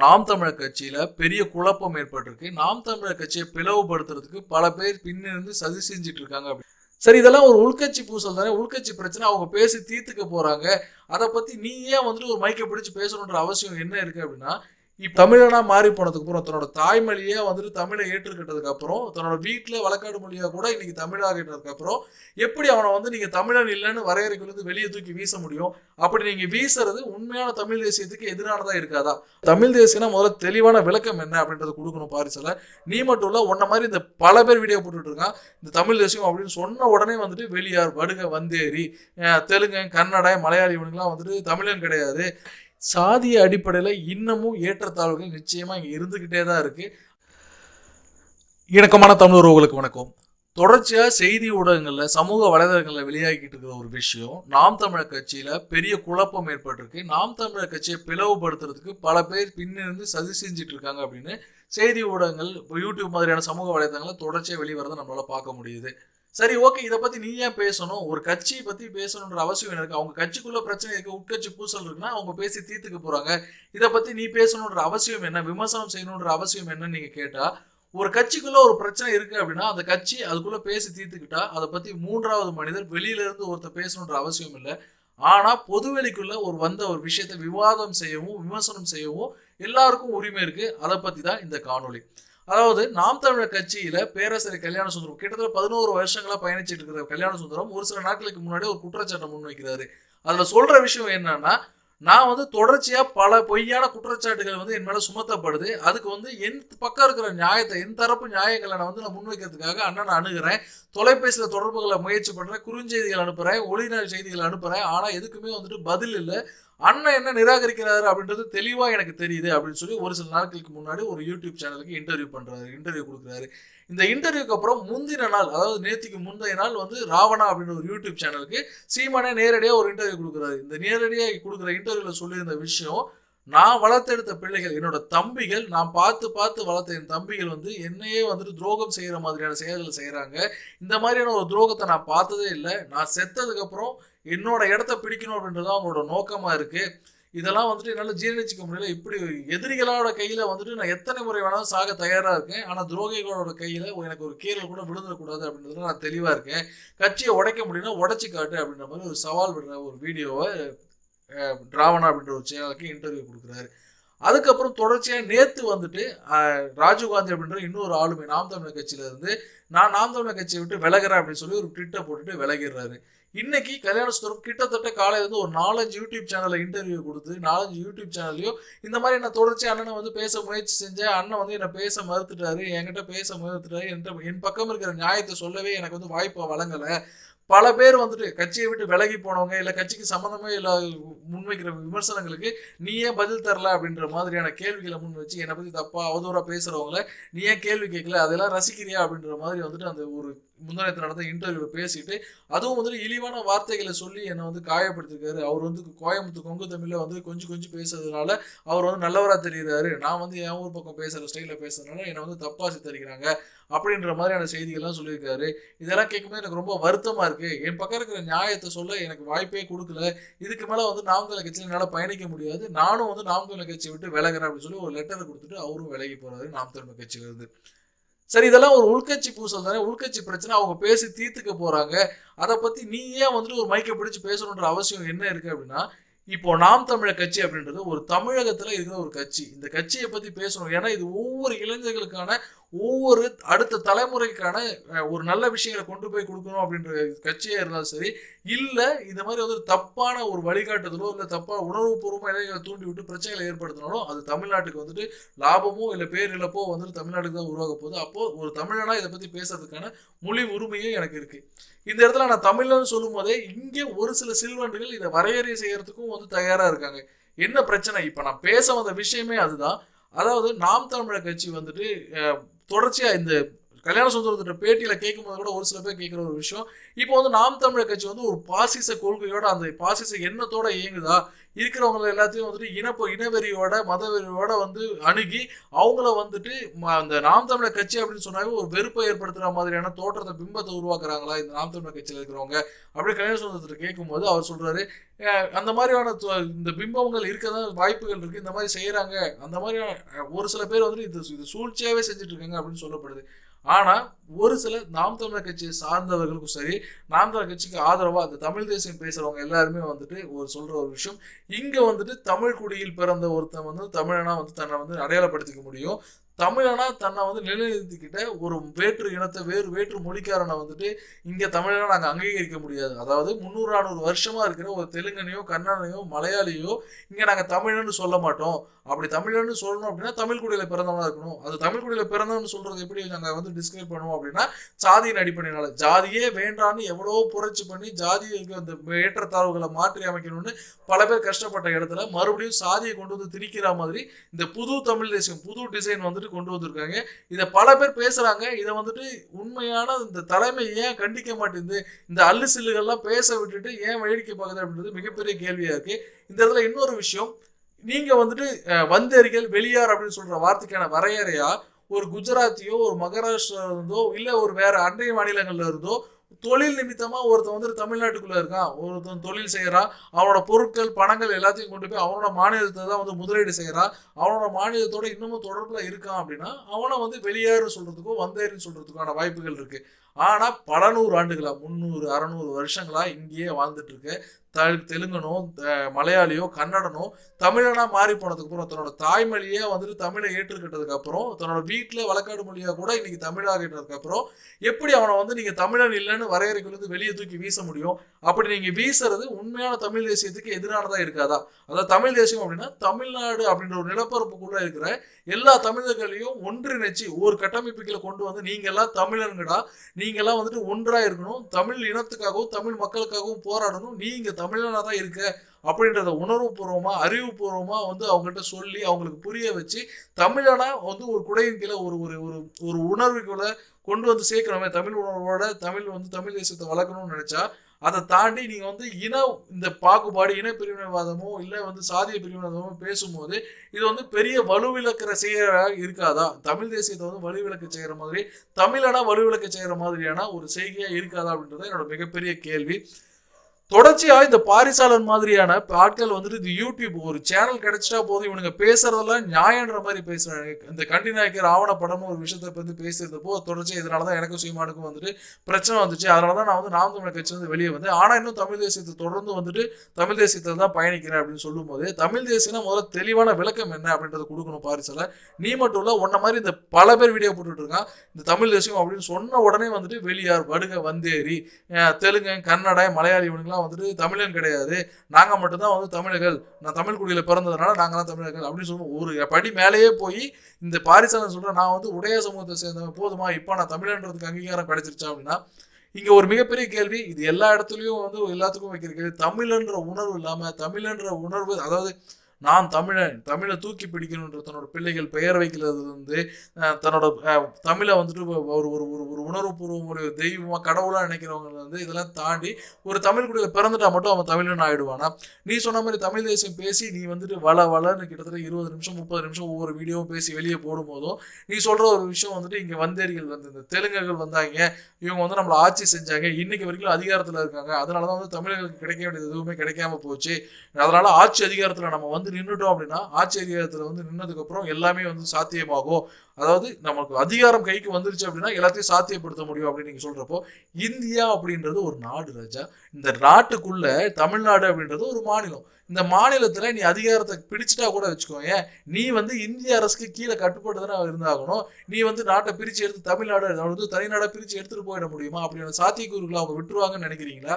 நாம் தமிழர் கட்சியில பெரிய குழப்பம் ஏற்பட்டிருக்கு. நாம் தமிழர் கட்சியை பிளவுபடுத்துறதுக்கு பல பேர் பின்னிருந்து சதி செஞ்சுட்டு இருக்காங்க. சரி இதெல்லாம் ஒரு உள்கட்சி பூசல் தானே. உள்கட்சி பிரச்சனை அவங்க பேசி தீர்த்துக்க போறாங்க. அதை பத்தி நீ ஏன் வந்துட்டு ஒரு மைக்கை பிடிச்சு பேசணுன்ற அவசியம் என்ன இருக்கு அப்படின்னா தமிழனா மாறி போனதுக்கு அப்புறம் தன்னோட தாய்மொழியே வந்துட்டு தமிழை ஏற்றுக்கிட்டதுக்கு அப்புறம் தன்னோட வீட்டுல வழக்காடு மொழியா கூட இன்னைக்கு தமிழாகிட்டதுக்கு அப்புறம் எப்படி அவனை வந்து நீங்க தமிழன் இல்லைன்னு வரையறைக்குள்ள வெளியே தூக்கி வீச முடியும்? அப்படி நீங்க வீசுறது உண்மையான தமிழ் தேசியத்துக்கு எதிரானதா இருக்காதா? தமிழ் தேசியம்னா முதல்ல தெளிவான விளக்கம் என்ன அப்படின்றத கொடுக்கணும் பாரிசல நீ மட்டும் இல்ல உன்ன மாதிரி இந்த பல பேர் வீடியோ போட்டுட்டு இருக்கான். இந்த தமிழ் தேசியம் அப்படின்னு சொன்ன உடனே வந்துட்டு வெளியார் வடுக வந்தேரி தெலுங்கு கன்னட மலையாளி இவனுங்கெல்லாம் வந்துட்டு தமிழன் கிடையாது. சாதிய அடிப்படையில் இன்னமும் ஏற்றத்தாழ்வுகள் நிச்சயமாக இங்கே இருந்துக்கிட்டே தான் இருக்குது இணக்கமான தமிழ் உறவுகளுக்கு வணக்கம். தொடர்ச்சியாக செய்தி ஊடகங்களில் சமூக வலைதளங்களில் வெளியாகிட்டு இருக்கிற ஒரு விஷயம் நாம் தமிழர் கட்சியில் பெரிய குழப்பம் ஏற்பட்டிருக்கு. நாம் தமிழர் கட்சியை பிளவுபடுத்துறதுக்கு பல பேர் பின்னிருந்து சதி செஞ்சுட்டு இருக்காங்க அப்படின்னு செய்தி ஊடகங்கள் இப்போ யூடியூப் மாதிரியான சமூக வலைதளங்கள்ல தொடர்ச்சியாக வெளிவரதை நம்மளால் பார்க்க முடியுது. சரி ஓகே இதை பத்தி நீ ஏன் பேசணும்? ஒரு கட்சியை பத்தி பேசணுன்ற அவசியம் எனக்கு. இருக்கு அவங்க கட்சிக்குள்ள பிரச்சனை இருக்கு உட்கட்சி பூசல் இருக்குன்னா அவங்க பேசி தீர்த்துக்க போறாங்க. இதை பத்தி நீ பேசணுன்ற அவசியம் என்ன? விமர்சனம் செய்யணுன்ற அவசியம் என்னன்னு நீங்க கேட்டா ஒரு கட்சிக்குள்ள ஒரு பிரச்சனை இருக்கு அப்படின்னா அந்த கட்சி அதுக்குள்ள பேசி தீர்த்துக்கிட்டா அதை பத்தி மூன்றாவது மனிதர் வெளியில இருந்து ஒருத்தர் பேசணுன்ற அவசியம் இல்லை. ஆனா பொதுவெளிக்குள்ள ஒரு வந்த ஒரு விஷயத்தை விவாதம் செய்யவும் விமர்சனம் செய்யவும் எல்லாருக்கும் உரிமை இருக்கு. அதை பத்தி தான் இந்த காணொளி. அதாவது நாம் தமிழர் கட்சியில பேரரசர் கல்யாண சுந்தரம் கிட்டத்தட்ட பதினோரு வருஷங்களா பயணிச்சிட்டு இருக்கிற கல்யாண சுந்தரம் ஒரு சில நாட்களுக்கு முன்னாடி ஒரு குற்றச்சாட்டை முன்வைக்கிறாரு. அதுல சொல்ற விஷயம் என்னன்னா நான் வந்து தொடர்ச்சியா பல பொய்யான குற்றச்சாட்டுகள் வந்து என் மேல சுமத்தப்படுது. அதுக்கு வந்து என் பக்கம் இருக்கிற நியாயத்தை என் தரப்பு நியாயங்களை நான் வந்து நான் முன்வைக்கிறதுக்காக அண்ணனை அணுகிறேன். தொலைபேசியில் தொடர்புகளை முயற்சி பண்றேன். குறுஞ்செய்திகள் அனுப்புறேன். ஒளிநாள் செய்திகள் அனுப்புறேன். ஆனா எதுக்குமே வந்துட்டு பதில் இல்லை. அண்ணன் என்ன நிராகரிக்கிறாரு அப்படின்றது தெளிவா எனக்கு தெரியுது அப்படின்னு சொல்லி ஒரு சில நாட்களுக்கு முன்னாடி ஒரு யூடியூப் சேனலுக்கு இன்டர்வியூ பண்றாரு இன்டர்வியூ கொடுக்குறாரு. இந்த இன்டர்வியூக்கு அப்புறம் முந்தின நாள் அதாவது நேத்திக்கு முந்தைய நாள் வந்து ராவணா அப்படின்ற ஒரு யூடியூப் சேனலுக்கு சீமானே நேரடியாக ஒரு இன்டர்வியூ கொடுக்குறாரு. இந்த நேரடியாக கொடுக்குற இன்டர்வியூல சொல்லியிருந்த விஷயம் நான் வளர்த்தெடுத்த பிள்ளைகள் என்னோட தம்பிகள் நான் பார்த்து பார்த்து வளர்த்த என் தம்பிகள் வந்து என்னையே வந்துட்டு துரோகம் செய்கிற மாதிரியான செயல்களை செய்கிறாங்க இந்த மாதிரியான ஒரு துரோகத்தை நான் பார்த்ததே இல்லை. நான் செத்ததுக்கப்புறம் என்னோட இடத்த பிடிக்கணும் அப்படின்றது அவங்களோட நோக்கமாக இருக்குது இதெல்லாம் வந்துட்டு என்னால் ஜீரணிச்சிக்க முடியல. இப்படி எதிரிகளோட கையில் வந்துட்டு நான் எத்தனை முறை வேணாலும் சாக தயாராக இருக்கேன். ஆனால் துரோகிகளோட கையில் எனக்கு ஒரு கீரல் கூட விழுந்துடக்கூடாது அப்படின்றதுல நான் தெளிவாக இருக்கேன். கட்சியை உடைக்க முடியும்னா உடச்சி காட்டு அப்படின்ற மாதிரி ஒரு சவால் விடுற ஒரு வீடியோவை டிராவனா அப்படின்ற ஒரு சேனலுக்கு இன்டர்வியூ கொடுக்குறாரு. அதுக்கப்புறம் தொடர்ச்சியாக நேற்று வந்துட்டு ராஜீவ்காந்தி அப்படின்ற இன்னொரு ஆளுமை நாம் தமிழர் கட்சியிலேருந்து நான் நாம் தமிழர் கட்சியை விட்டு விலகிறேன் அப்படின்னு சொல்லி ஒரு ட்விட்டை போட்டுட்டு விலகிடுறாரு. இன்னைக்கு கல்யாண சுந்தரம் கிட்டத்தட்ட காலையில இருந்து ஒரு நாலஞ்சு யூடியூப் சேனல்ல இன்டர்வியூ கொடுத்து நாலஞ்சு யூடியூப் சேனல்லையும் இந்த மாதிரி நான் தொடர்ச்சி அண்ணனை வந்து பேச முயற்சி செஞ்சேன் அண்ணன் வந்து என்னை பேச மறுத்துட்டாரு என்கிட்ட பேச மறுத்துட்டாரு என்கிட்ட என் பக்கம் இருக்கிற நியாயத்தை சொல்லவே எனக்கு வந்து வாய்ப்பை வழங்கலை. பல பேர் வந்துட்டு கட்சியை விட்டு விலகி போனவங்க இல்ல கட்சிக்கு சம்மந்தமே இல்லை முன்வைக்கிற விமர்சனங்களுக்கு நீ ஏன் பதில் தரல? அப்படின்ற மாதிரியான கேள்விகளை முன் வச்சு என்னை பத்தி தப்பா அவதூறா பேசுறவங்கள நீ ஏன் கேள்வி கேட்கல? அதெல்லாம் ரசிக்கிறியா? அப்படின்ற மாதிரி வந்துட்டு அந்த ஒரு முந்தானத்தில் நடந்த இன்டர்வியூ பேசிட்டு அதுவும் வந்துட்டு இழிவான வார்த்தைகளை சொல்லி என்னை வந்து காயப்படுத்திருக்காரு. அவர் வந்து கோயம்புத்தூர் கொங்கு தமிழில் வந்து கொஞ்சம் கொஞ்சம் பேசுறதுனால அவர் வந்து நல்லவராக தெரிகிறாரு நான் வந்து என் ஊர் பக்கம் பேசுகிற ஸ்டைலில் பேசுறதுனால என்னை வந்து தப்பாக சித்தரிக்கிறாங்க அப்படின்ற மாதிரியான செய்திகள்லாம் சொல்லியிருக்காரு. இதெல்லாம் கேட்கும்போது எனக்கு ரொம்ப வருத்தமாக இருக்குது என் பக்கம் இருக்கிற நியாயத்தை சொல்ல எனக்கு வாய்ப்பே கொடுக்கல. இதுக்கு மேலே வந்து நாமக்கல் கட்சியில் என்னால் பயணிக்க முடியாது. நானும் வந்து நாமக்கல் கட்சியை விட்டு விலகிறேன் அப்படின்னு சொல்லி ஒரு லெட்டர் கொடுத்துட்டு அவரும் விலகி போகிறாரு நாம் தமிழ் கட்சியிலிருந்து. சரி இதெல்லாம் ஒரு உள்கட்சி பூசல் தானே. உள்கட்சி பிரச்சனை அவங்க பேசி தீர்த்துக்க போறாங்க. அதை பத்தி நீ ஏன் வந்துட்டு ஒரு மைக்கை பிடிச்சு பேசணுன்ற அவசியம் என்ன இருக்கு அப்படின்னா இப்போ நாம் தமிழர் கட்சி அப்படின்றது ஒரு தமிழகத்துல இருக்கிற ஒரு கட்சி. இந்த கட்சியை பத்தி பேசணும். ஏன்னா இது ஒவ்வொரு இளைஞர்களுக்கான ஒவ்வொரு அடுத்த தலைமுறைக்கான ஒரு நல்ல விஷயங்களை கொண்டு போய் கொடுக்கணும் அப்படின்ற கட்சியாக இருந்தாலும் சரி இல்லை இந்த மாதிரி வந்து தப்பான ஒரு வழிகாட்டுதலோ இல்லை தப்பா உணர்வுபூர்வமா இளைஞர்களை தூண்டி விட்டு பிரச்சனைகளை ஏற்படுத்தினாலும் அது தமிழ்நாட்டுக்கு வந்துட்டு லாபமோ இல்லை பேரிழப்போ வந்துட்டு தமிழ்நாட்டுக்கு தான் உருவாக போகுது. அப்போது ஒரு தமிழனா இதை பற்றி பேசுறதுக்கான மொழி உரிமையும் எனக்கு இருக்கு. இந்த இடத்துல நான் தமிழ்னு சொல்லும் போதே இங்கே ஒரு சில சில்வண்டுகள் இதை வரையறை செய்யறதுக்கும் வந்து தயாராக இருக்காங்க. என்ன பிரச்சனை? இப்போ நான் பேச வந்த விஷயமே அதுதான். அதாவது நாம் தமிழர் கட்சி வந்துட்டு தொடர்ச்சியா இந்த கல்யாண சுந்தரத்திட்ட பேட்டியில கேட்கும்போது கூட ஒரு சில பேர் கேட்குற ஒரு விஷயம். இப்போ வந்து நாம் தமிழர் கட்சி வந்து ஒரு பாசிச கொள்கையோட அந்த பாசிச எண்ணத்தோட இயங்குதா? இருக்கிறவங்க எல்லாத்தையும் வந்துட்டு இனப்ப இனவெறியோட மதவெறியோட வந்து அணுகி அவங்கள வந்துட்டு அந்த நாம் தமிழர் கட்சி அப்படின்னு சொன்னாவே ஒரு வெறுப்பை ஏற்படுத்துற மாதிரியான தோற்றத்தை பிம்பத்தை உருவாக்குறாங்களா இந்த நாம் தமிழர் கட்சியில் இருக்கிறவங்க? அப்படி கல்யாண சுந்தரத்திட்ட கேட்கும்போது அவர் சொல்றாரு அந்த மாதிரியான இந்த பிம்பங்கள் இருக்க தான் வாய்ப்புகள் இருக்கு இந்த மாதிரி செய்யறாங்க அந்த மாதிரி ஒரு சில பேர் வந்துட்டு இது இது சூழ்ச்சியாவே செஞ்சுட்டு இருக்காங்க அப்படின்னு சொல்லப்படுது. ஆனா ஒரு சில நாம் தமிழர் கட்சியை சார்ந்தவர்களுக்கும் சரி நாம் தமிழர் கட்சிக்கு ஆதரவா அந்த தமிழ் தேசியம் பேசுறவங்க எல்லாருமே வந்துட்டு ஒரு சொல்ற ஒரு விஷயம். இங்க வந்துட்டு தமிழ் குடியில் பிறந்த ஒருத்தன் வந்து தமிழனா வந்து தன்னை வந்து அடையாளப்படுத்திக்க முடியும். தமிழனா தன்னை வந்து நிலைநிறுத்திக்கிட்ட ஒரு வேற்று இனத்தை வேறு வேற்று மொழிக்காரனை வந்துட்டு இங்க தமிழனா நாங்க அங்கீகரிக்க முடியாது. அதாவது முந்நூறு நானூறு வருஷமா இருக்கிற ஒரு தெலுங்கனையோ கன்னடனையோ மலையாளியோ இங்க நாங்க தமிழன்னு சொல்ல மாட்டோம். அப்படி தமிழன்னு சொல்லணும் அப்படின்னா தமிழ் குடியில பிறந்தவனா இருக்கணும். அது தமிழ் குடியில பிறந்தவன்னு சொல்றது எப்படி நாங்க வந்து டிஸ்கிரைப் பண்ணுவோம் அப்படின்னா சாதியின் அடிப்படையினால. ஜாதியே வேண்டான்னு எவ்வளவோ புரட்சி பண்ணி ஜாதிக்கு அந்த ஏற்றத்தாழ்வுகளை மாற்றி அமைக்கணும்னு பல பேர் கஷ்டப்பட்ட இடத்துல மறுபடியும் சாதியை கொண்டு வந்து திணிக்கிற மாதிரி இந்த புது தமிழ் தேசியம் புது டிசைன் வந்துட்டு கொண்டு வந்திருக்காங்க. இதை பல பேர் பேசுறாங்க. இதை வந்துட்டு உண்மையான இந்த தலைமை ஏன் கண்டிக்க மாட்டேங்குது? இந்த அல்லு சில்லுகள்லாம் பேச விட்டுட்டு ஏன் வேடிக்கை பார்க்குது அப்படின்றது மிகப்பெரிய கேள்வியா இருக்கு. இந்த இடத்துல இன்னொரு விஷயம் நீங்க வந்துட்டு வந்தேரிகள் வெளியார் அப்படின்னு சொல்ற வார்த்தைக்கான வரையறையா ஒரு குஜராத்தியோ ஒரு மகாராஷ்டிரா இருந்தோ இல்ல ஒரு வேற அண்டை மாநிலங்கள்ல இருந்தோ தொழில் நிமித்தமா ஒருத்தன் வந்து தமிழ்நாட்டுக்குள்ள இருக்கான். ஒருத்தன் தொழில் செய்கிறான் அவனோட பொருட்கள் பணங்கள் எல்லாத்தையும் கொண்டு போய் அவனோட மாநிலத்தை தான் வந்து முதலீடு செய்கிறான் அவனோட மாநிலத்தோட இன்னமும் தொடர்புல இருக்கான் அப்படின்னா அவனை வந்து வெளியேறு சொல்றதுக்கோ வந்தேறுன்னு சொல்றதுக்கான வாய்ப்புகள் இருக்கு. ஆனால் பல நூறு ஆண்டுகளா முந்நூறு அறநூறு வருஷங்களா இங்கேயே வாழ்ந்துட்டு இருக்க த- தெலுங்கனோ மலையாளியோ கன்னடனோ தமிழனா மாறி போனதுக்கு அப்புறம் தன்னோட தாய்மொழியே வந்துட்டு தமிழை ஏற்றுக்கிட்டதுக்கு அப்புறம் தன்னோட வீட்டில் வழக்காடு மொழியாக கூட இன்னைக்கு தமிழாகிட்டதுக்கு அப்புறம் எப்படி அவனை வந்து நீங்க தமிழன் இல்லைன்னு வரையறைக்குள்ளது வெளியே தூக்கி வீச முடியும்? அப்படி நீங்க வீசுறது உண்மையான தமிழ் தேசியத்துக்கு எதிரானதா இருக்காதா? அதாவது தமிழ் தேசியம் அப்படின்னா தமிழ்நாடு அப்படின்ற ஒரு நிலப்பரப்புக்குள்ள இருக்கிற எல்லா தமிழர்களையும் ஒன்றிணைச்சு ஒரு கட்டமைப்புகளை கொண்டு வந்து நீங்க எல்லாம் தமிழன்கடா நீ எல்லாம் வந்துட்டு ஒன்றா இருக்கணும். தமிழ் இனத்துக்காகவும் தமிழ் மக்களுக்காகவும் போராடணும். நீங்க தமிழனா தான் இருக்க அப்படின்றத உணர்வுபூர்வமா அறிவுபூர்வமா வந்து அவங்ககிட்ட சொல்லி அவங்களுக்கு புரிய வச்சு தமிழனா வந்து ஒரு குடையின் கீழே ஒரு ஒரு ஒரு ஒரு உணர்வுக்குள்ள கொண்டு வந்து சேர்க்கணுமே தமிழ் உணர்வோட தமிழ் வந்து தமிழ் தேசத்தை வளர்க்கணும்னு நினைச்சா அதை தாண்டி நீங்க வந்து இன இந்த பாகுபாடு இன பிரிவினைவாதமோ இல்லை வந்து சாதிய பிரிவினைவாதமோ பேசும்போது இது வந்து பெரிய வலுவிளக்கிற செய்ய இருக்காதா? தமிழ் தேசியத்தை வந்து வலுவிளக்க செய்கிற மாதிரி தமிழனா வலுவிளக்க செய்கிற மாதிரியான ஒரு செய்கையா இருக்காதா அப்படின்றது என்னோட மிகப்பெரிய கேள்வி. தொடர்ச்சியா இந்த பாரிசாலன் மாதிரியான ஆட்கள் வந்துட்டு இது யூடியூப் ஒரு சேனல் கிடைச்சிட்டா போதும். இவனுங்க பேசுறதெல்லாம் நியாயன்ற மாதிரி பேசுறாங்க. இந்த கண்டி நாயக்கர் ஆவணப்படம்னு ஒரு விஷயத்தை பத்தி பேசுறதப்போ தொடர்ச்சியா இதனாலதான் எனக்கும் சீமானுக்கும் வந்துட்டு பிரச்சனை வந்துச்சு. அதனாலதான் நான் வந்து நாம் தமிழர் கட்சி வந்து வெளியே வந்தேன். ஆனா இன்னும் தமிழ் தேசியத்தை தொடர்ந்து வந்துட்டு தமிழ் தேசியத்தில் தான் பயணிக்கிறேன் அப்படின்னு சொல்லும்போது தமிழ் தேசியம்னா முதல்ல தெளிவான விளக்கம் என்ன அப்படின்றத கொடுக்கணும் பாரிசால நீ மட்டும் இல்ல உன்ன மாதிரி இந்த பல பேர் வீடியோ போட்டுட்டு இருக்கான். இந்த தமிழ் தேசியம் அப்படின்னு சொன்ன உடனே வந்துட்டு வெளியார் வடுக வந்தேரி தெலுங்கு கன்னட மலையாளி இவனுங்களாம் வந்துட்டு தமிழன் கிடையாது. நாங்கள் மட்டும்தான் வந்து தமிழர்கள். நான் தமிழ் குடியில் பிறந்ததுனால நாங்களாம் தமிழர்கள் அப்படின்னு சொல்லுவோம். ஒரு படி மேலேயே போய் இந்த பாரிசாலன் சொல்கிறேன் நான் வந்து உடைய சமூகத்தை சேர்ந்தவன் போதுமா? இப்போ நான் தமிழன்றதுக்கு அங்கீகாரம் கிடைச்சிருச்சா அப்படின்னா இங்கே ஒரு மிகப்பெரிய கேள்வி. இது எல்லா இடத்துலையும் வந்து எல்லாத்துக்கும் வைக்கிற கேள்வி. தமிழன்ற உணர்வு இல்லாமல் தமிழன்ற உணர்வு அதாவது நான் தமிழன் தமிழை தூக்கி பிடிக்கணுன்ற தன்னோட பிள்ளைகள் பெயர் வைக்கிறது வந்து தன்னோட தமிழை வந்துட்டு ஒரு ஒரு ஒரு ஒரு உணர்வுபூர்வம் ஒரு தெய்வமாக கடவுளாக நினைக்கிறவங்க வந்து இதெல்லாம் தாண்டி ஒரு தமிழ் குடியில் பிறந்துட்டா மட்டும் அவன் தமிழன் ஆகிடுவானா நீ சொன்ன மாதிரி தமிழ் தேசியம் பேசி நீ வந்துட்டு வள வளன்னு கிட்டத்தட்ட இருபது நிமிஷம் முப்பது நிமிஷம் ஒவ்வொரு வீடியோவும் பேசி வெளியே போடும்போதும் நீ சொல்கிற ஒரு விஷயம் வந்துட்டு இங்கே வந்தேரிகள் வந்து இந்த தெலுங்குகள் வந்தாங்க இவங்க வந்து நம்மளை ஆட்சி செஞ்சாங்க இன்னைக்கு வரைக்கும் அதிகாரத்தில் இருக்காங்க அதனாலதான் வந்து தமிழர்களுக்கு கிடைக்க வேண்டியது எதுவுமே கிடைக்காம போச்சு. அதனால ஆட்சி அதிகாரத்தில் நம்ம வந்து நின்றுட்டோம் அப்படின்னா ஆச்சரியத்தில் வந்து நின்னதுக்கு அப்புறம் எல்லாமே வந்து சாத்தியமாகும். அதாவது நமக்கு அதிகாரம் கைக்கு வந்துருச்சு அப்படின்னா எல்லாத்தையும் சாத்தியப்படுத்த முடியும் அப்படின்னு நீங்க சொல்றப்போ இந்தியா அப்படின்றது ஒரு நாடு ராஜா. இந்த நாட்டுக்குள்ள தமிழ்நாடு அப்படின்றது ஒரு மாநிலம். இந்த மாநிலத்துல நீ அதிகாரத்தை பிடிச்சிட்டா கூட வச்சுக்கோங்க நீ வந்து இந்திய அரசுக்கு கீழே கட்டுப்பட்டு தானே இருந்தாகணும். நீ வந்து நாட்டை பிரிச்சு எடுத்து தமிழ்நாடு வந்து தனிநாடா பிரிச்சு எடுத்துட்டு போயிட முடியுமா? அப்படின்னு சாத்தியக்கூறுகளை அவங்க விட்டுருவாங்கன்னு நினைக்கிறீங்களா?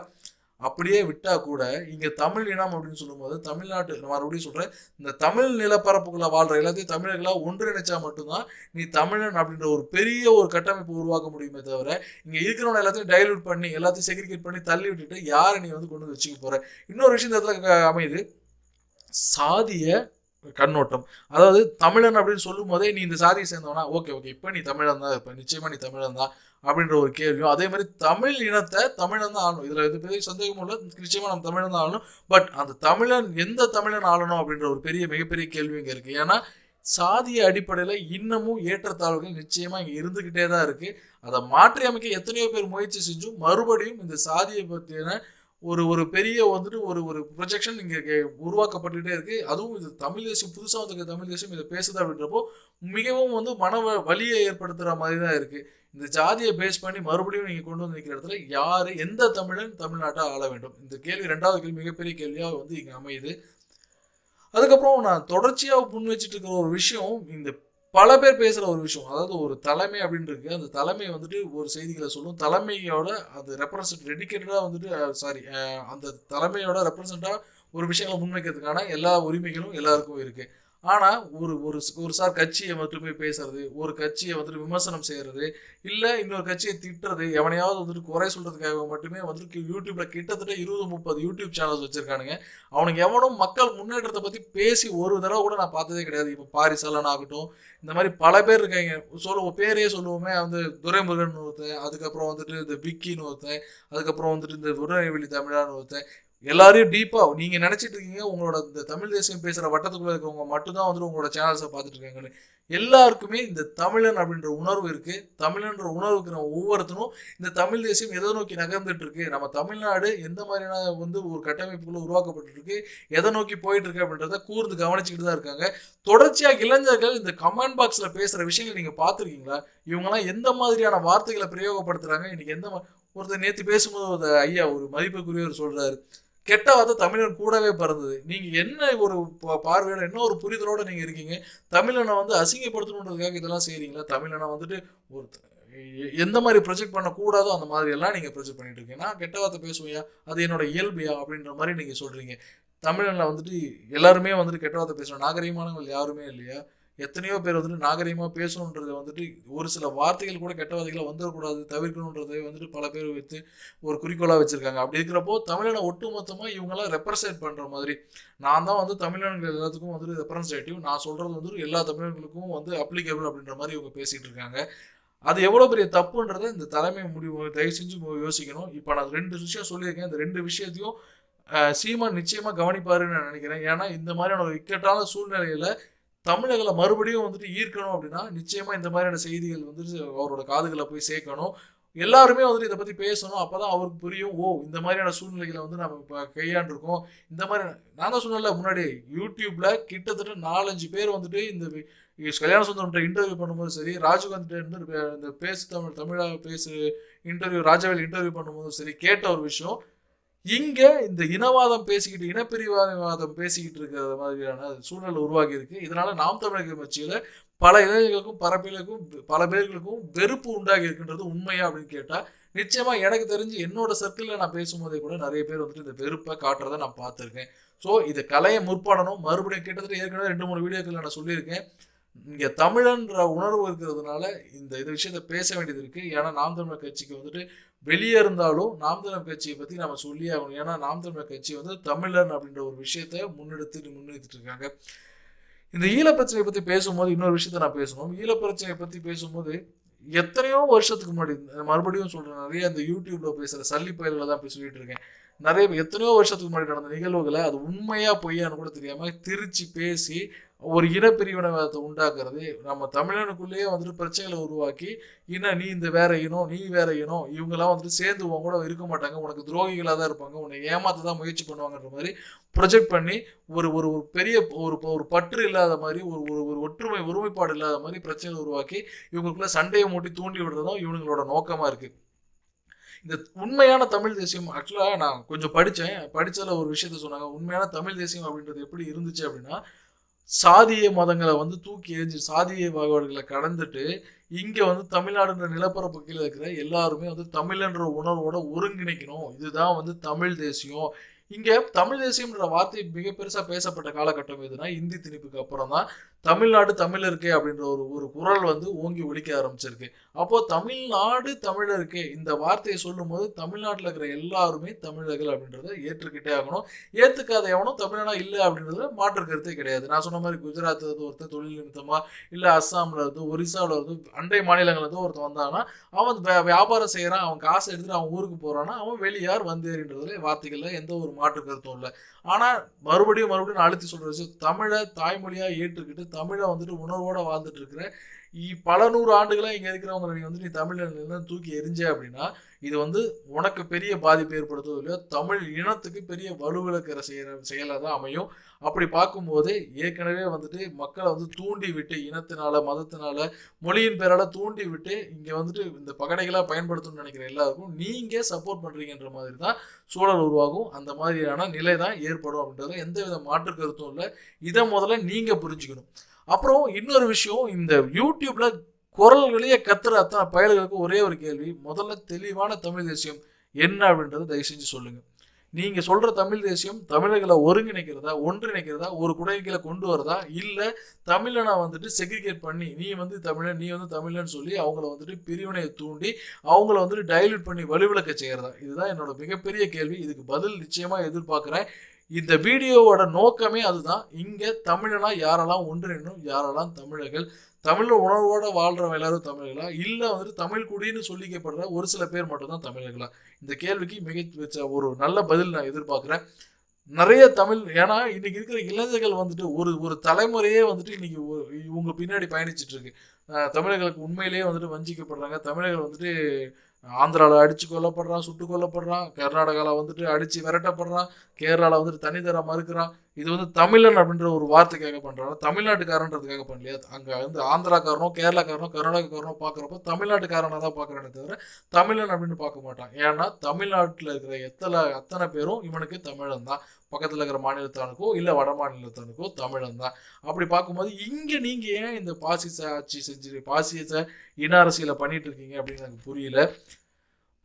அப்படியே விட்டா கூட இங்க தமிழ் இனம் அப்படின்னு சொல்லும்போது தமிழ்நாட்டு மறுபடியும் சொல்றேன் இந்த தமிழ் நிலப்பரப்புகளை வாழ்ற எல்லாத்தையும் தமிழர்களா ஒன்றிணைச்சா மட்டும்தான் நீ தமிழன் அப்படின்ற ஒரு பெரிய ஒரு கட்டமைப்பு உருவாக்க முடியுமே தவிர இங்க இருக்கிறவங்க எல்லாத்தையும் டைல்யூட் பண்ணி எல்லாத்தையும் செக்ரிகேட் பண்ணி தள்ளி விட்டுட்டு யாரை நீ வந்து கொண்டு வந்து வச்சுக்க போற? இன்னொரு விஷயம் இந்த இடத்துல அமையுது. சாதிய கண்ணோட்டம். அதாவது தமிழன் அப்படின்னு சொல்லும் போதே நீ இந்த சாதியை சேர்ந்தவனா? Okay okay. இப்போ நீ தமிழன் தான் இப்போ நிச்சயமா நீ தமிழன் தான் அப்படின்ற ஒரு கேள்வியும் அதே மாதிரி தமிழ் இனத்தை தமிழன் தான் ஆளணும். இதில் எது பெரிய சந்தேகமும் இல்லை. நிச்சயமா நம்ம தமிழன் தான் ஆளணும். பட் அந்த தமிழன் எந்த தமிழன் ஆளணும் அப்படின்ற ஒரு பெரிய மிகப்பெரிய கேள்வி இங்கே இருக்குது ஏன்னா சாதிய அடிப்படையில் இன்னமும் ஏற்றத்தாழ்வுகள் நிச்சயமாக இங்கே இருந்துக்கிட்டே தான் இருக்குது அதை மாற்றி அமைக்க எத்தனையோ பேர் முயற்சி செஞ்சும் மறுபடியும் இந்த சாதியை பத்தின ஒரு ஒரு பெரிய வந்துட்டு ஒரு ஒரு ப்ரொஜெக்ஷன் இங்கே உருவாக்கப்பட்டுகிட்டே இருக்கு. அதுவும் இது தமிழ் தேசம் புதுசாக வந்திருக்க தமிழ் தேசம் இதை பேசுது அப்படின்றப்போ மிகவும் வந்து மன வழியை வலியை மாதிரி தான் இருக்கு. இந்த ஜாதியை பேஸ் பண்ணி மறுபடியும் நீங்கள் கொண்டு வந்து நிற்கிற இடத்துல யார் எந்த தமிழன் தமிழ்நாட்டை ஆள வேண்டும்? இந்த கேள்வி ரெண்டாவது கேள்வி மிகப்பெரிய கேள்வியாக வந்து இங்கே அமையுது. அதுக்கப்புறம் நான் தொடர்ச்சியாக முன் வச்சுட்டு இருக்கிற ஒரு விஷயம் இந்த பல பேர் பேசுற ஒரு விஷயம். அதாவது ஒரு தலைமை அப்படின்னு இருக்கு அந்த தலைமை வந்துட்டு ஒரு செய்திகளை சொல்லும். தலைமையோட அது ரெப்ரசன்ட் டெடிக்கேட்டடா வந்துட்டு சாரி அந்த தலைமையோட ரெப்ரசண்டா ஒரு விஷயங்களை முன்வைக்கிறதுக்கான எல்லா உரிமைகளும் எல்லாருக்கும் இருக்கு. ஆனால் ஒரு ஒரு ஒரு சார் கட்சியை மட்டுமே பேசுறது ஒரு கட்சியை வந்துட்டு விமர்சனம் செய்கிறது இல்லை இன்னொரு கட்சியை திட்டுறது எவனையாவது வந்துட்டு குறை சொல்கிறதுக்காக மட்டுமே வந்துட்டு யூடியூப்பில் கிட்டத்தட்ட இருபது முப்பது யூடியூப் சேனல்ஸ் வச்சுருக்கானுங்க. அவனுக்கு எவனும் மக்கள் முன்னேற்றத்தை பற்றி பேசி ஒரு தடவை கூட நான் பார்த்ததே கிடையாது. இப்போ பாரிசலன் ஆகட்டும் இந்த மாதிரி பல பேர் இருக்காங்க. சொல்லுவோம் பேரே சொல்லுவோமே வந்து துரைமுருகன் ஒருத்தன் அதுக்கப்புறம் வந்துட்டு இந்த விக்கின்னு ஒருத்தன் அதுக்கப்புறம் வந்துட்டு இந்த உடனடிவெளி தமிழான்னு ஒருத்தன். எல்லாரையும் டீப்பா நீங்க நினைச்சிட்டு இருக்கீங்க உங்களோட இந்த தமிழ் தேசியம் பேசுற வட்டத்துக்குள்ள இருக்கவங்க மட்டும்தான் வந்துட்டு உங்களோட சேனல்ஸை பார்த்துட்டு இருக்காங்கன்னு. எல்லாருக்குமே இந்த தமிழன் அப்படின்ற உணர்வு இருக்கு. தமிழன்ற உணர்வுக்கு நம்ம ஒவ்வொருத்தரும் இந்த தமிழ் தேசியம் எதை நோக்கி நகர்ந்துட்டு இருக்கு? நம்ம தமிழ்நாடு எந்த மாதிரியான வந்து ஒரு கட்டமைப்புக்குள்ள உருவாக்கப்பட்டு இருக்கு எதை நோக்கி போயிட்டு இருக்கு அப்படின்றத கூர்ந்து கவனிச்சுக்கிட்டு தான் இருக்காங்க. தொடர்ச்சியாக இளைஞர்கள் இந்த கமெண்ட் பாக்ஸ்ல பேசுற விஷயங்கள் நீங்க பாத்துருக்கீங்களா இவங்கெல்லாம் எந்த மாதிரியான வார்த்தைகளை பிரயோகப்படுத்துறாங்க? இன்னைக்கு எந்த ஒருத்தர் நேற்று பேசும்போது ஒரு ஐயா ஒரு மதிப்புக்குரியவர் சொல்றாரு. கெட்ட வார்த்தை தமிழன் கூடவே பிறந்தது. நீங்க என்ன ஒரு பார்வையோட என்ன ஒரு புரிதலோட நீங்க இருக்கீங்க? தமிழனை வந்து அசிங்கப்படுத்தணுன்றதுக்காக இதெல்லாம் செய்றீங்களா? தமிழனை வந்துட்டு ஒரு எ- எந்த மாதிரி ப்ரொஜெக்ட் பண்ணக்கூடாதோ அந்த மாதிரி எல்லாம் நீங்க ப்ரொஜெக்ட் பண்ணிட்டு இருக்கீங்க நான் கெட்ட வார்த்தை பேசுவியா அது என்னோட இயல்பியா அப்படின்ற மாதிரி நீங்க சொல்றீங்க. தமிழனில் வந்துட்டு எல்லாருமே வந்துட்டு கெட்ட வார்த்தை பேசணும் நாகரீகமானவர்கள் யாருமே இல்லையா? எத்தனையோ பேர் வந்துட்டு நாகரிகமாக பேசணுன்றது வந்துட்டு ஒரு சில வார்த்தைகள் கூட கெட்ட வார்த்தைகளை வந்துடக்கூடாது தவிர்க்கணுன்றதை வந்துட்டு பல பேர் வைத்து ஒரு குறிக்கோளாக வச்சிருக்காங்க. அப்படி இருக்கிறப்போ தமிழனை ஒட்டுமொத்தமா இவங்களாம் ரெப்ரசன்ட் பண்ற மாதிரி. நான் தான் வந்து தமிழர்கள் எல்லாத்துக்கும் வந்து ரெப்ரசன்டேட்டிவ் நான் சொல்றது வந்து எல்லா தமிழர்களுக்கும் வந்து அப்ளிகபிள் அப்படின்ற மாதிரி இவங்க பேசிட்டு இருக்காங்க. அது எவ்வளவு பெரிய தப்புன்றதை இந்த தலைமை முடிவு தயவு செஞ்சு யோசிக்கணும். இப்போ நான் ரெண்டு விஷயம் சொல்லியிருக்கேன். இந்த ரெண்டு விஷயத்தையும் சீமான் நிச்சயமா கவனிப்பாருன்னு நான் நினைக்கிறேன். ஏன்னா இந்த மாதிரியான ஒரு இக்கட்டான சூழ்நிலையில தமிழர்களை மறுபடியும் வந்துட்டு ஈர்க்கணும் அப்படின்னா நிச்சயமா இந்த மாதிரியான செய்திகள் வந்துட்டு அவரோட காதுகளை போய் சேர்க்கணும். எல்லாருமே வந்துட்டு இதை பத்தி பேசணும். அப்பதான் அவருக்கு புரியும். ஓ இந்த மாதிரியான சூழ்நிலைகளை வந்து நம்ம இப்ப கையாண்டிருக்கோம். இந்த மாதிரி நான் தான் சொன்னல முன்னாடி யூடியூப்ல கிட்டத்தட்ட நாலஞ்சு பேர் வந்துட்டு இந்த கல்யாண சுந்தரம் இன்டர்வியூ பண்ணும்போது சரி ராஜீவ்காந்த் இந்த பேசு தமிழ் தமிழா பேசு இன்டர்வியூ ராஜாவேல் இன்டர்வியூ பண்ணும்போது சரி கேட்ட ஒரு விஷயம். இங்க இந்த இனவாதம் பேசிக்கிட்டு இனப்பிரிவாதம் பேசிக்கிட்டு இருக்கிற மாதிரியான சூழல் உருவாகி இருக்கு இதனால நாம் தமிழக கட்சியில பல இளைஞர்களுக்கும் பரப்பிலுக்கும் பல பேர்களுக்கும் வெறுப்பு உண்டாகி இருக்குன்றது உண்மையா அப்படின்னு கேட்டா நிச்சயமா எனக்கு தெரிஞ்சு என்னோட சர்க்கிளில் நான் பேசும்போதே கூட நிறைய பேர் வந்துட்டு இந்த வெறுப்பை காட்டுறதை நான் பார்த்துருக்கேன். ஸோ இதை கலையை முற்படணும். மறுபடியும் கிட்டத்தட்ட ஏற்கனவே ரெண்டு மூணு வீடியோக்கள் நான் சொல்லியிருக்கேன். இங்க தமிழன்ற உணர்வு இருக்கிறதுனால இந்த இது விஷயத்த பேச வேண்டியது இருக்கு. ஏன்னா நாம் தமிழர் கட்சிக்கு வந்துட்டு வெளியே இருந்தாலும் நாம் தமிழர் கட்சியை பத்தி நம்ம சொல்லியே ஆகணும். ஏன்னா நாம் தமிழர் கட்சி வந்து தமிழன் அப்படின்ற ஒரு விஷயத்த முன்னெடுத்து முன்னெடுத்துட்டு இருக்காங்க. இந்த ஈழ பிரச்சனையை பத்தி பேசும்போது இன்னொரு விஷயத்த நான் பேசணும். ஈழ பிரச்சனையை பத்தி பேசும்போது எத்தனையோ வருஷத்துக்கு முன்னாடி மறுபடியும் சொல்றேன் நிறைய இந்த யூடியூப்ல பேசுற சல்லி பயிர்களை தான் போய் சொல்லிட்டு இருக்கேன். நிறைய எத்தனையோ வருஷத்துக்கு முன்னாடி நடந்த நிகழ்வுகளை அது உண்மையா பொய்யான்னு கூட தெரியாம திருச்சி பேசி ஒரு இனப்பிரிவினவாதத்தை உண்டாக்குறது நம்ம தமிழனுக்குள்ளேயே வந்துட்டு பிரச்சனைகளை உருவாக்கி இன நீ இந்த வேற இனம் நீ வேற இனம் இவங்கெல்லாம் வந்துட்டு சேர்ந்து உன் கூட இருக்க மாட்டாங்க உனக்கு துரோகிகளாக தான் இருப்பாங்க உன்னை ஏமாத்த தான் முயற்சி பண்ணுவாங்கன்ற மாதிரி ப்ரொஜெக்ட் பண்ணி ஒரு ஒரு ஒரு பெரிய ஒரு ஒரு பற்று இல்லாத மாதிரி ஒரு ஒரு ஒரு ஒற்றுமை ஒருமைப்பாடு இல்லாத மாதிரி பிரச்சனை உருவாக்கி இவங்களுக்குள்ள சண்டையை மூட்டி தூண்டி விடுறதும் இவங்களோட நோக்கமாக இருக்குது இந்த உண்மையான தமிழ் தேசியம் ஆக்சுவலாக நான் கொஞ்சம் படித்தேன் படித்ததில் ஒரு விஷயத்த சொன்னாங்க உண்மையான தமிழ் தேசியம் அப்படின்றது எப்படி இருந்துச்சு அப்படின்னா சாதிய மதங்களை வந்து தூக்கி எறிஞ்சு சாதிய வகைகளை கடந்துட்டு இங்கே வந்து தமிழ்நாடுன்ற நிலப்பரப்பு கீழே இருக்கிற எல்லாருமே வந்து தமிழ்ன்ற உணர்வோட ஒருங்கிணைக்கணும். இதுதான் வந்து தமிழ் தேசியம். இங்கே தமிழ் தேசியம்ன்ற வார்த்தை மிக பெருசாக பேசப்பட்ட காலகட்டம் எதுனா இந்தி திணிப்புக்கு அப்புறம் தான் தமிழ்நாடு தமிழருக்கே அப்படின்ற ஒரு ஒரு குரல் வந்து ஓங்கி ஒழிக்க ஆரம்பிச்சிருக்கு. அப்போ தமிழ்நாடு தமிழருக்கே இந்த வார்த்தையை சொல்லும்போது தமிழ்நாட்டில் இருக்கிற எல்லாருமே தமிழர்கள் அப்படின்றத ஏற்றுக்கிட்டே ஆகணும். ஏற்றுக்காத எவனும் தமிழனா இல்லை அப்படின்றதுல மாற்று கருத்தே கிடையாது. நான் சொன்ன மாதிரி குஜராத்ல இருந்து ஒருத்தர் தொழில் நிமித்தமா இல்லை அஸ்ஸாம்ல இருந்து ஒரிசாவில் இருந்து அண்டை மாநிலங்கள்ல இருந்து ஒருத்தன் வந்தான்னா அவன் வியாபாரம் செய்கிறான் அவன் காசு எடுத்துட்டு அவன் ஊருக்கு போறான்னா அவன் வெளியார் வந்தேறின்றதுல வார்த்தைகள்ல எந்த ஒரு மாற்று கருத்தும் இல்லை. ஆனால் மறுபடியும் மறுபடியும் நான் அழுத்தி சொல்ற விஷயம் தமிழை தாய்மொழியா ஏற்றுக்கிட்டு தமிழை வந்துட்டு உணர்வோட வாழ்ந்துட்டு இருக்கிற பல நூறு ஆண்டுகளாக இங்கே இருக்கிறவங்க நீ வந்து நீ தமிழ்ல தூக்கி எரிஞ்ச அப்படின்னா இது வந்து உனக்கு பெரிய பாதிப்பு ஏற்படுத்துவோ இல்லையோ தமிழ் இனத்துக்கு பெரிய வலுவிழக்கிற செய்கிற செயலாக தான் அமையும். அப்படி பார்க்கும்போது ஏற்கனவே வந்துட்டு மக்களை வந்து தூண்டி விட்டு இனத்தினால மதத்தினால மொழியின் பேரால தூண்டி விட்டு இங்கே வந்துட்டு இந்த பகடைகளாக பயன்படுத்தணும்னு நினைக்கிற எல்லாருக்கும் நீங்கள் சப்போர்ட் பண்ணுறீங்கன்ற மாதிரி தான் சூழல் உருவாகும். அந்த மாதிரியான நிலை தான் ஏற்படும் அப்படின்றது எந்த வித மாற்று கருத்தும் இல்லை. இதை முதல்ல நீங்கள் புரிஞ்சுக்கணும். அப்புறம் இன்னொரு விஷயம் இந்த யூடியூப்ல குரல் வெளியே கத்துற அத்தனை பயல்களுக்கு ஒரே ஒரு கேள்வி முதல்ல தெளிவான தமிழ் தேசியம் என்ன அப்படின்றத தயவு செஞ்சு சொல்லுங்க. நீங்க சொல்ற தமிழ் தேசியம் தமிழர்களை ஒருங்கிணைக்கிறதா ஒன்றிணைக்கிறதா ஒரு குடைகளை கொண்டு வரதா இல்ல தமிழனை வந்துட்டு செக்ரிகேட் பண்ணி நீ வந்து தமிழன் நீ வந்து தமிழன் சொல்லி அவங்கள வந்துட்டு பிரிவினையை தூண்டி அவங்கள வந்துட்டு டைல்யூட் பண்ணி வலுவிளக்க செய்யறதா? இதுதான் என்னோட மிகப்பெரிய கேள்வி. இதுக்கு பதில் நிச்சயமா எதிர்பார்க்கிறேன். இந்த வீடியோவோட நோக்கமே அதுதான். இங்கே தமிழனா யாரெல்லாம் ஒன்றிணும் யாரெல்லாம் தமிழர்கள் தமிழ் உணர்வோட வாழ்கிறவங்க எல்லாரும் தமிழர்களா? இல்லை வந்துட்டு தமிழ் குடின்னு சொல்லிக்கப்படுற ஒரு சில பேர் மட்டும்தான் தமிழர்களா? இந்த கேள்விக்கு மிக வச்ச ஒரு நல்ல பதில் நான் எதிர்பார்க்குறேன். நிறைய தமிழ் ஏன்னா இன்னைக்கு இருக்கிற இளைஞர்கள் வந்துட்டு ஒரு ஒரு தலைமுறையே வந்துட்டு இன்னைக்கு ஒரு- இவங்க பின்னாடி பயணிச்சுட்டு இருக்கு. தமிழர்களுக்கு உண்மையிலேயே வந்துட்டு வஞ்சிக்கப்படுறாங்க. தமிழர்கள் வந்துட்டு ஆந்திராவில் அடிச்சு கொல்லப்படுறான் சுட்டு கொல்லப்படுறான் கர்நாடகாவில் வந்துட்டு அடிச்சு விரட்டப்படுறான் கேரளாவில் வந்துட்டு தனி தர மறுக்கிறான். இது வந்து தமிழன் அப்படின்ற ஒரு வார்த்தைக்காக பண்ணுறாங்க தமிழ்நாட்டுக்காரன்றதுக்காக பண்ணலையா? அங்கே வந்து ஆந்திராக்காரனோ கேரளாக்காரனோ கர்நாடகாக்காரனோ பார்க்குறப்போ தமிழ்நாட்டுக்காரனாக தான் பார்க்குறானே தவிர தமிழன் அப்படின்னு பார்க்க மாட்டான். ஏன்னா தமிழ்நாட்டில் இருக்கிற எத்தனை அத்தனை பேரும் இவனுக்கு தமிழன் தான் பக்கத்தில் இருக்கிற மாநிலத்தானுக்கோ இல்லை வட மாநிலத்தானுக்கோ தமிழன் தான் அப்படி பார்க்கும்போது இங்கே நீங்கள் ஏன் இந்த பாசிச ஆட்சி செஞ்சு பாசிச இன அரசியலை பண்ணிட்டு இருக்கீங்க அப்படின்னு எனக்கு புரியல.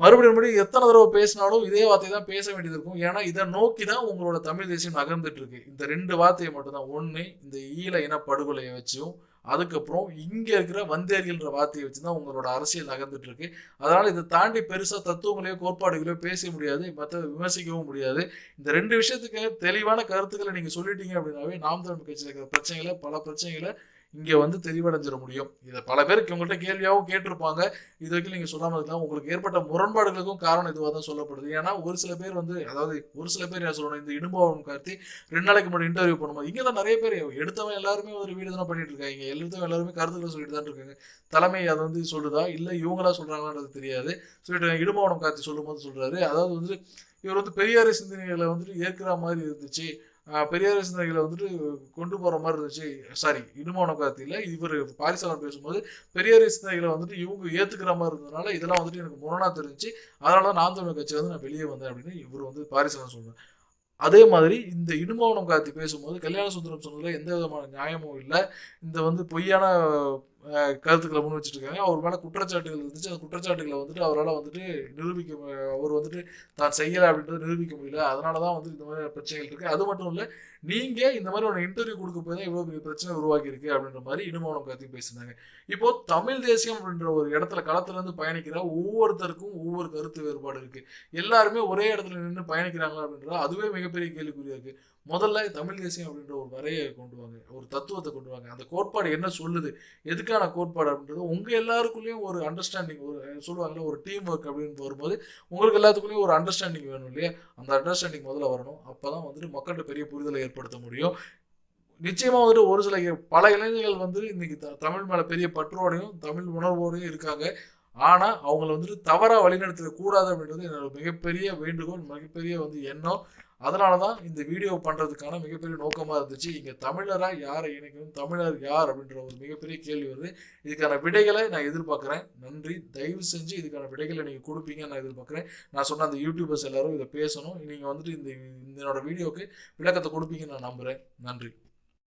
மறுபடியும் மறுபடியும் எத்தனை தடவை பேசினாலும் இதே வார்த்தை தான் பேச வேண்டியது இருக்கும். ஏன்னா இதை நோக்கி தான் உங்களோட தமிழ் தேசியம் நகர்ந்துட்டு இருக்கு. இந்த ரெண்டு வார்த்தையை மட்டும்தான் ஒன்று இந்த ஈழ இன படுகொலையை வச்சும் அதுக்கப்புறம் இங்கே இருக்கிற வந்தேரிகள்ன்ற வார்த்தையை வச்சு தான் உங்களோட அரசியல் நகர்ந்துட்டு இருக்கு. அதனால இதை தாண்டி பெருசாக தத்துவங்களையோ கோட்பாடுகளையோ பேச முடியாது. மற்ற விமர்சிக்கவும் முடியாது. இந்த ரெண்டு விஷயத்துக்கு தெளிவான கருத்துக்களை நீங்கள் சொல்லிட்டீங்க அப்படின்னாவே நாம் தமிழ் கட்சியில் இருக்கிற பிரச்சனைகளை பல பிரச்சனைகளை இங்கே வந்து தெளிவடைஞ்சிட முடியும். இதை பல பேருக்கு உங்கள்கிட்ட கேள்வியாகவும் கேட்டிருப்பாங்க. இது வரைக்கும் நீங்கள் சொல்லாமல் இருக்கலாம் உங்களுக்கு ஏற்பட்ட முரண்பாடுகளுக்கும் காரணம் இதுவாக தான் சொல்லப்படுது. ஏன்னா ஒரு சில பேர் வந்து அதாவது ஒரு சில பேர் என்ன சொல்லணும் இந்த இடும்பவன் கார்த்தி ரெண்டு நாளைக்கு முன்னாடி இன்டர்வியூ பண்ணும்போது இங்கே தான் நிறைய பேர் எடுத்தவன் எல்லாருமே ஒரு வீடு தானே பண்ணிட்டு இருக்காங்க. எடுத்தவன் எல்லாருமே கருத்துக்களை சொல்லிட்டு தான் இருக்காங்க. தலைமை அதை வந்து சொல்லுதா? இல்லை இவங்களா சொல்கிறாங்களான்றது தெரியாது. சொல்லிட்டு இடும்பாவனம் கார்த்தி சொல்லும்போது சொல்கிறாரு அதாவது வந்து இவர் வந்து பெரியார சிந்தனைகளை வந்துட்டு ஏற்கிற மாதிரி இருந்துச்சு. பெரியார் சிந்தனைகளை வந்துட்டு கொண்டு போற மாதிரி இருந்துச்சு. சாரி இடுமான காலத்தில் இவர் பாரிசாலன் பேசும்போது பெரியார் சிந்தனைகளை வந்துட்டு இவங்க ஏத்துக்கிற மாதிரி இருந்ததுனால இதெல்லாம் வந்துட்டு எனக்கு முரணா தெரிஞ்சு அதனால தான் நான் தமிழ் கட்சி வந்து நான் வெளியே வந்தேன் அப்படின்னு இவர் வந்து பாரிசாலன் சொல்றேன் அதே மாதிரி இந்த இடுமவனம் காத்தி பேசும்போது கல்யாண சுந்தரம் சொன்னதுல எந்த விதமான நியாயமும் இல்லை. இந்த வந்து பொய்யான கருத்துக்களை முன் வச்சுட்டு இருக்காங்க அவர் மேலே குற்றச்சாட்டுகள் இருந்துச்சு. அந்த குற்றச்சாட்டுகளை வந்துட்டு அவரால் வந்துட்டு நிரூபிக்க அவர் வந்துட்டு தான் செய்யலை அப்படின்றத நிரூபிக்க முடியல. அதனால தான் வந்து இந்த மாதிரி பிரச்சனைகள் இருக்குது அது மட்டும் இல்லை நீங்கள் இந்த மாதிரி ஒரு இன்டர்வியூ கொடுக்க போய் தான் இவ்வளோ பெரிய பிரச்சனை உருவாக்கி இருக்கு அப்படின்ற மாதிரி இடுமவனம் கத்தி பேசினாங்க இப்போ தமிழ் தேசியம் அப்படின்ற ஒரு இடத்துல களத்துலேருந்து பயணிக்கிற ஒவ்வொருத்தருக்கும் ஒவ்வொரு கருத்து வேறுபாடு இருக்குது எல்லாருமே ஒரே இடத்துல நின்று பயணிக்கிறாங்களா அப்படின்றத அதுவே மிகப்பெரிய கேள்விக்குறியாக இருக்குது முதல்ல தமிழ் தேசியம் அப்படின்ற ஒரு வரையை கொண்டு வாங்க ஒரு தத்துவத்தை கொண்டு வாங்க. அந்த கோட்பாடு என்ன சொல்லுது? எதுக்கான கோட்பாடு அப்படின்றது உங்க எல்லாருக்குள்ளேயும் ஒரு அண்டர்ஸ்டாண்டிங் ஒரு சொல்லுவாங்கல்ல ஒரு டீம் ஒர்க் அப்படின்னு வரும்போது உங்களுக்கு எல்லாத்துக்குள்ளேயும் ஒரு அண்டர்ஸ்டாண்டிங் வேணும் இல்லையா? அந்த அண்டர்ஸ்டாண்டிங் முதல்ல வரணும். அப்பதான் வந்துட்டு மக்கள்கிட்ட பெரிய புரிதலை ஏற்படுத்த முடியும். நிச்சயமா வந்துட்டு ஒரு சில பல இளைஞர்கள் வந்து இன்னைக்கு த- தமிழ் மேல பெரிய பற்றோடையும் தமிழ் உணர்வோடையும் இருக்காங்க. ஆனா அவங்கள வந்துட்டு தவறா வழிநடத்த கூடாது அப்படின்றது என்னோட மிகப்பெரிய வேண்டுகோள் மிகப்பெரிய வந்து எண்ணம். அதனாலதான் இந்த வீடியோ பண்ணுறதுக்கான மிகப்பெரிய நோக்கமாக இருந்துச்சு. இங்கே தமிழராக யாரை இணைக்கணும் தமிழர் யார் அப்படின்ற ஒரு மிகப்பெரிய கேள்வி வருது. இதுக்கான விடைகளை நான் எதிர்பார்க்குறேன். நன்றி. தயவு செஞ்சு இதுக்கான விடைகளை நீங்கள் கொடுப்பீங்கன்னு நான் எதிர்பார்க்குறேன். நான் சொன்ன அந்த யூடியூபர்ஸ் எல்லாரும் இதை பேசணும். நீங்கள் வந்துட்டு இந்த இதனோட வீடியோவுக்கு விளக்கத்தை கொடுப்பீங்கன்னு நான் நம்புகிறேன் நன்றி.